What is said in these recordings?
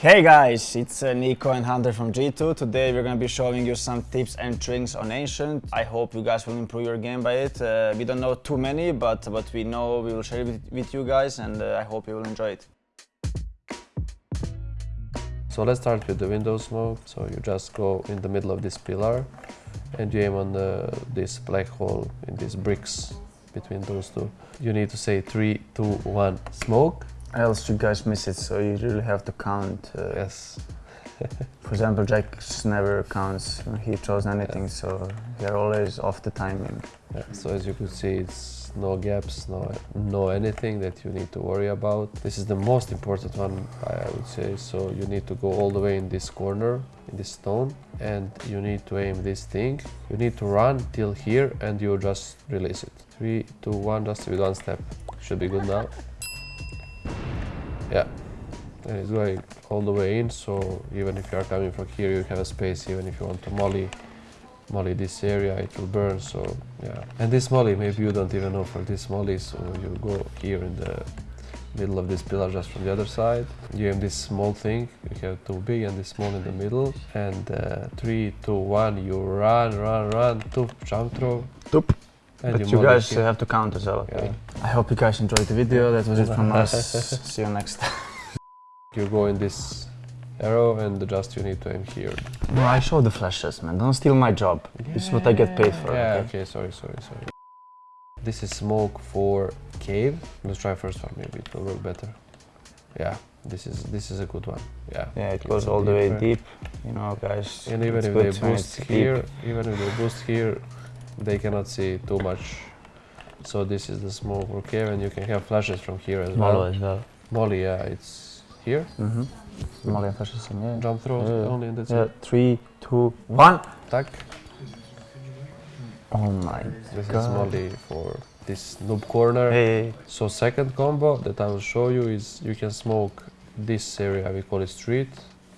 Hey guys, it's uh, Nico and Hunter from G2. Today we're gonna be showing you some tips and tricks on Ancient. I hope you guys will improve your game by it. Uh, we don't know too many, but what we know we will share it with, you guys and uh, I hope you will enjoy it. So let's start with the window smoke. So you just go in the middle of this pillar and you aim on the, this black hole in these bricks between those two. You need to say three, two, one, smoke. Else you guys miss it, so you really have to count. Uh, Yes. For example, Jack never counts he throws anything, so they're always off the timing. Yeah, so as you could see, it's no gaps, no, no anything that you need to worry about. This is the most important one, I would say. So you need to go all the way in this corner, in this stone, and you need to aim this thing. You need to run till here, and you just release it. Three, two, one, just with one step. Should be good now. Yeah, and it's going all the way in. So even if you are coming from here, you have a space. Even if you want to molly, molly this area it will burn so yeah and this molly maybe you don't even know for this molly so you go here in the middle of this pillar just from the other side you have this small thing you have two big and this small in the middle and uh, three two one you run run run two jump throw. But you guys uh, have to count as well, okay? Yeah. I hope you guys enjoyed the video. That was it from us. See you next time. you go in this arrow and just you need to aim here No, I show the flashes, man. Don't steal my job. This is what I get paid for. yeah okay? okay sorry sorry sorry this is smoke for cave let's try first one maybe it will work better yeah this is this is a good one yeah Yeah, it goes all the way deep. You know, guys. and even it's if they boost here deep. even if they boost here they cannot see too much so this is the small for cave and you can have flashes from here as Molo well as well. molly yeah it's here Mm-hmm. Molly and flashes in, yeah. jump throws Yeah. only and that's Yeah, it three, two, one. Tack. Oh my this is molly for this noob corner Hey, So second combo that I will show you is you can smoke this area, we call it street,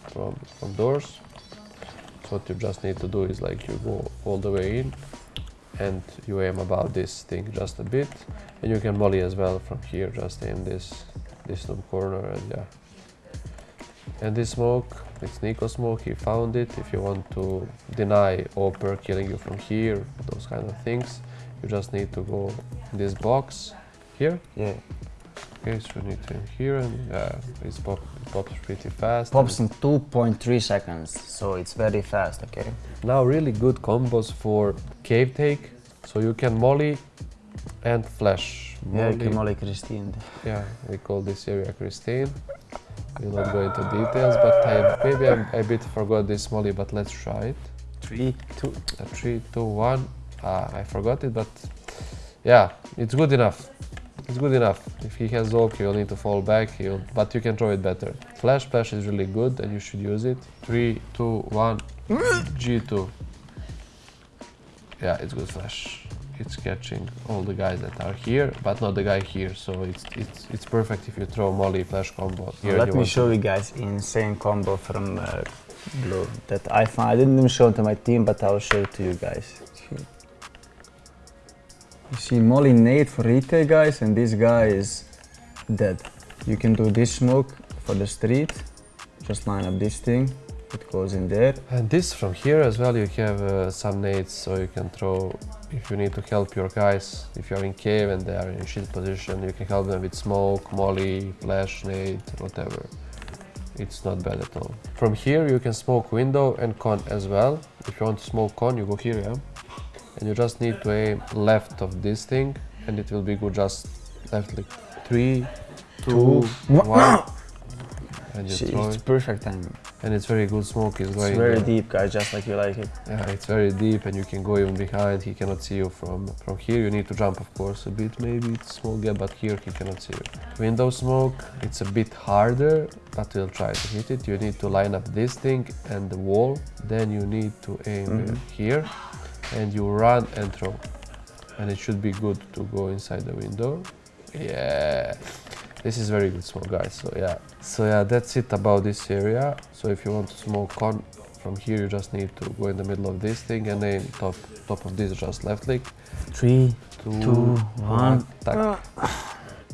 from, from doors. So what you just need to do is like you go all the way in and you aim about this thing just a bit. And you can molly as well from here, just aim this, this noob corner and yeah. And this smoke, it's Nico smoke, he found it. If you want to deny AWPer killing you from here, those kind of things, you just need to go this box here yeah. Okay, so you need to in here and uh, yeah it's pop, pops pretty fast. Pops in 2.3 seconds, so it's very fast, okay? Now really good combos for cave take. So you can molly and flash. Yeah, Molly- Molly Christine. yeah, we call this area Christine. We'll not go into details, but I, maybe I, I bit forgot this molly, but let's try it. Three, two. Uh, three, two, one. Ah, I forgot it, but yeah, it's good enough. It's good enough. If he has Zoke, you'll need to fall back, he'll, but you can throw it better. Flash Splash is really good and you should use it. Three, two, one, G2. Yeah, it's good flash. It's catching all the guys that are here, but not the guy here, so it's it's it's perfect if you throw Molly Flash combo. Here Let me show you guys insane combo from uh, Blue that I found. I didn't even show it to my team, but I'll show it to you guys. You see Molly Nate for retail guys, and this guy is dead. You can do this smoke for the street. Just line up this thing. It goes in there. And this from here as well, you have uh, some nades, so you can throw, if you need to help your guys, if you're in cave and they are in shit position, you can help them with smoke, molly, flash, nade, whatever. It's not bad at all. From here you can smoke window and con as well. If you want to smoke con, you go here, yeah? And you just need to aim left of this thing, and it will be good just left like three, two, one. And you throw it's it. perfect timing. And it's very good smoke, is going It's very uh, deep, guys, just like you like it. yeah, it's very deep and you can go even behind. He cannot see you from from here. You need to jump, of course, a bit. Maybe it's small gap, but here he cannot see you. Window smoke, it's a bit harder, but we'll try to hit it. You need to line up this thing and the wall. Then you need to aim uh, Mhm. here, and you run and throw. And it should be good to go inside the window. Yeah. This is very good smoke, guys. So yeah. So yeah, that's it about this area. So if you want to smoke con from here, you just need to go in the middle of this thing and then top top of this, just left click. Three, Two, two, one.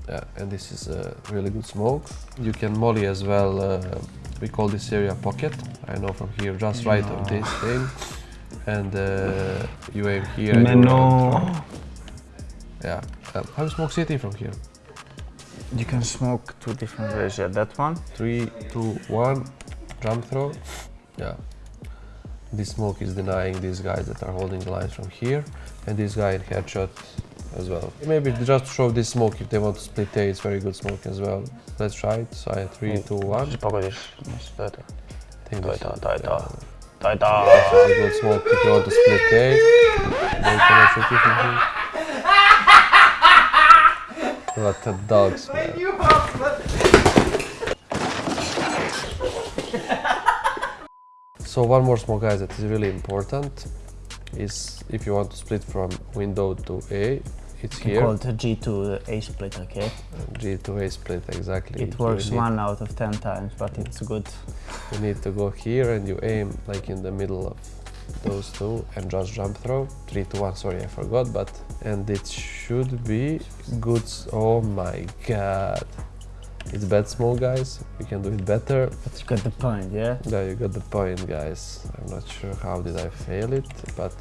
Yeah, and this is a really good smoke. You can molly as well uh, we call this area pocket. I know from here, just right of this thing. And uh, you aim here. and you run. Menno. Yeah. Um, how you smoke city from here? You can smoke two different ways. Yeah, that one. Three, two, one. Jump throw. Yeah. This smoke is denying these guys that are holding the lines from here, and this guy in headshot as well. Maybe just to show this smoke if they want to split A, it's very good smoke as well. Let's try it. So I three, two, one. Pogodiš. Dajte. I think To je this, to, to je to. yeah, To je to. This is a good smoke if you want to split A. Then you can shoot it from here. What the dogs, man. So one more smoke guys that is really important is if you want to split from window to A, it's here. Called G2 A split, okay? G to A split, exactly. It works one out of ten times, but it's good. You need to go here and you aim like in the middle of those two and just jump throw. Three to one, sorry, I forgot, but and it should be good. Oh my god. It's bad small guys. We can do it better. But you got the point, yeah? There you got the point, guys. I'm not sure how did I fail it, but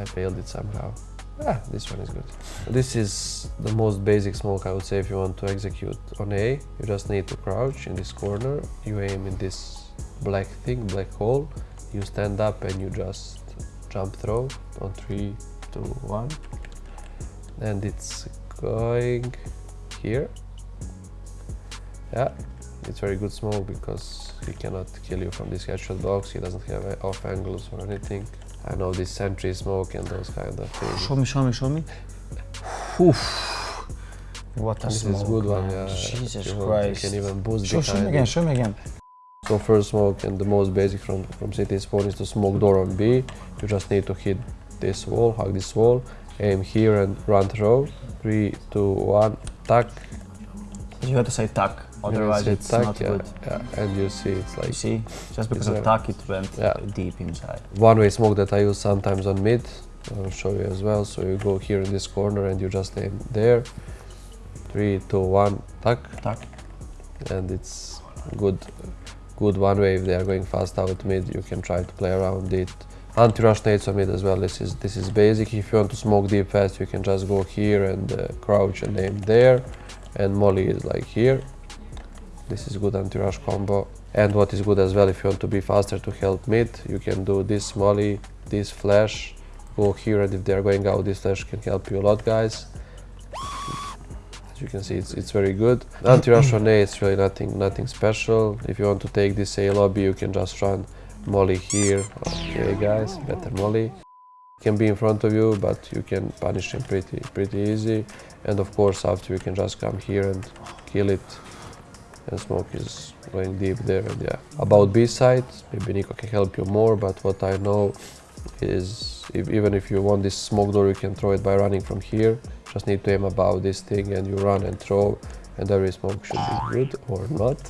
I failed it somehow. Ah, this one is good. This is the most basic smoke I would say if you want to execute on A. You just need to crouch in this corner. You aim in this black thing, black hole. You stand up and you just jump throw on three, two, one. And it's going here. Yeah, it's very good smoke because he cannot kill you from this headshot box. He doesn't have off angles or anything. I know this sentry smoke and those kind of things. Show me, show me, show me. Oof. What a This smoke, is good one, man. yeah. Jesus you, Christ. You can even boost Show, show me again, show me again. So first smoke and the most basic from, from city spawn is to smoke door on B. You just need to hit this wall, hug this wall, aim here and run throw. Three, two, one, tuck. You have to say tuck, otherwise it's tack, not yeah, good. Yeah, and you see it's You like see, just because of tuck, it went Yeah. deep inside. one way smoke that I use sometimes on mid. I'll show you as well. So you go here in this corner and you just aim there. Three, two, one, tack. Tuck. and it's good good one way if they are going fast out mid you can try to play around it anti-rush nades on mid as well this is this is basic if you want to smoke deep fast you can just go here and uh, crouch and aim there and molly is like here this is good anti-rush combo. And what is good as well if you want to be faster to help mid you can do this molly this flash. Go here and if they are going out this flash can help you a lot guys. As you can see it's, it's very good. Anti-rush on A it's really nothing nothing special. If you want to take this A lobby you can just run molly here. Okay guys better molly. Can be in front of you but you can punish him pretty pretty easy. And of course after you can just come here and kill it and smoke is going deep there and yeah. About b side maybe nico can help you more but what i know is if, even if you want this smoke door you can throw it by running from here. Just need to aim about this thing and you run and throw and every smoke should be good or not.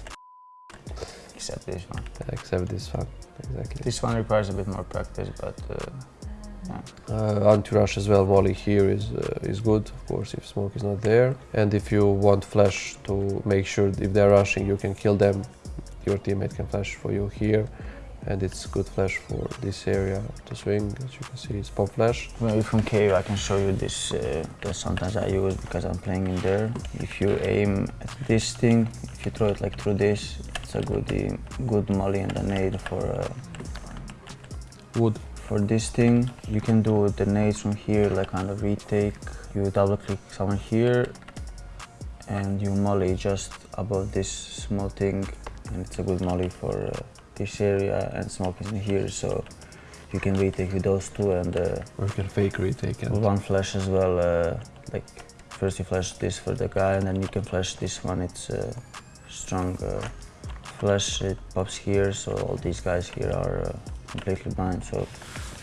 Except this one. except this one exactly. This one requires a bit more practice, but uh, Uh, anti-rush as well, molly here is uh, is good, of course, if smoke is not there. And if you want flash to make sure if they're rushing, you can kill them. Your teammate can flash for you here, and it's good flash for this area to swing. As you can see, it's pop flash. maybe from cave I can show you this uh, that sometimes I use because I'm playing in there. If you aim at this thing, if you throw it like through this, it's a good good molly and a nade for uh, Wood. For this thing. You can do the nades from here, like on the retake. You double click someone here, and you molly just above this small thing, and it's a good molly for uh, this area. And smoke is in here, so you can retake with those two and. Uh, Or you can fake retake and one flash as well, uh, like first you flash this for the guy and then you can flash this one, it's uh, strong uh, flash, it pops here, so all these guys here are uh, completely blind, so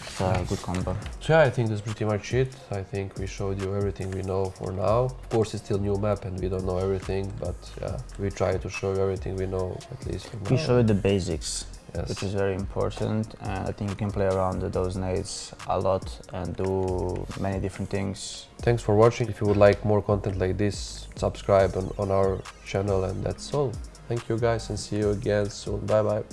it's a good combo. So yeah, I think that's pretty much it. I think we showed you everything we know for now. Of course, it's still new map and we don't know everything, but yeah, we try to show you everything we know at least for now. We show you the basics, Yes. which is very important, and I think you can play around with those nades a lot and do many different things. Thanks for watching. If you would like more content like this, subscribe on, on our channel and that's all. thank you guys and see you again soon bye bye